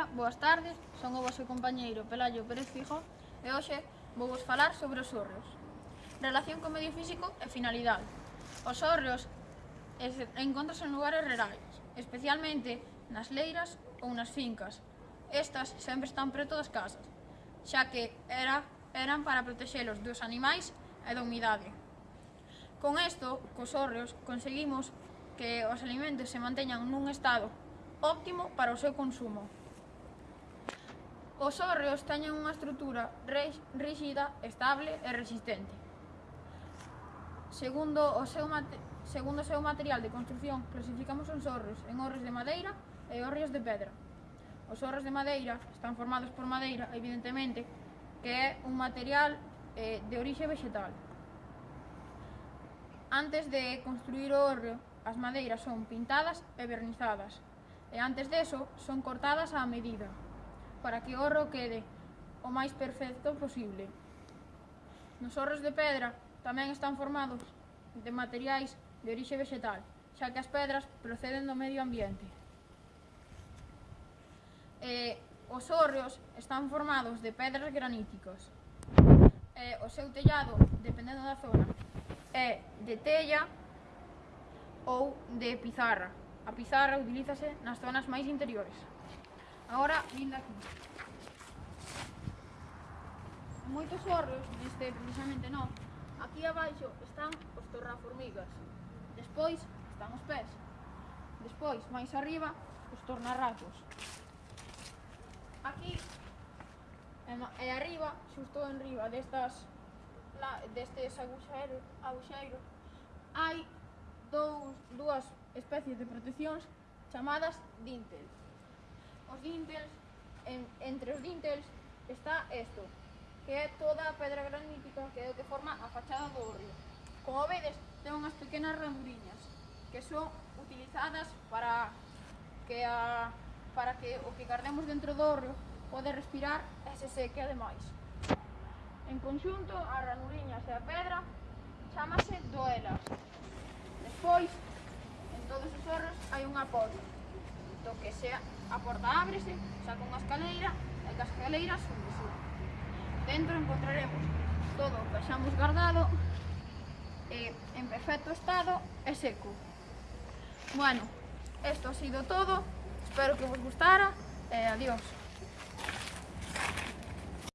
Ola, boas tardes, son o vosso compañeiro Pelayo Pérez Fijo e hoxe vou vos falar sobre os hórreos. Relación co medio físico e finalidade. Os hórreos encontranse en lugares rurais, especialmente nas leiras ou nas fincas. Estas sempre están preto das casas, xa que era, eran para protexelos dos animais e da humidade. Con isto, cos hórreos, conseguimos que os alimentos se manteñan nun estado óptimo para o seu consumo. Os hórreos teñen unha estrutura rígida, estable e resistente. Segundo o seu, mate... segundo o seu material de construción, clasificamos os hórreos en hórreos de madeira e hórreos de pedra. Os hórreos de madeira están formados por madeira, evidentemente, que é un material eh, de orixe vegetal. Antes de construir o hórreo, as madeiras son pintadas e vernizadas, e antes deso son cortadas á medida para que o horro quede o máis perfecto posible. Nos horros de pedra tamén están formados de materiais de orixe vegetal, xa que as pedras proceden do medio ambiente. E os hórreos están formados de pedras graníticas. E o seu tellado, dependendo da zona, é de tella ou de pizarra. A pizarra utilízase nas zonas máis interiores. Ahora, vindo aquí. Moitos horros, neste precisamente non, aquí abaixo están os tornaformigas. Despois están os pés. Despois, máis arriba, os tornarracos. Aquí e arriba, xusto en riba destas la, destes aguxeiros, aguxeiros hai dous, dúas especies de proteccións chamadas dintel os dintels, en, entre os dintels está isto, que é toda a pedra granítica que é o que forma a fachada do río. Como vedes, ten unhas pequenas ranuriñas que son utilizadas para que a, para que o que guardemos dentro do río pode respirar e se seque ademais. En conxunto, as ranuriñas e a pedra chamase doelas. Despois, en todos os orros hai unha porta do que sea a porta ábrese, saca unha escaleira e que as escaleiras sube sube. Dentro encontraremos todo o que xamos guardado eh, en perfecto estado e seco. Bueno, esto ha sido todo. Espero que vos gustara e eh, adiós.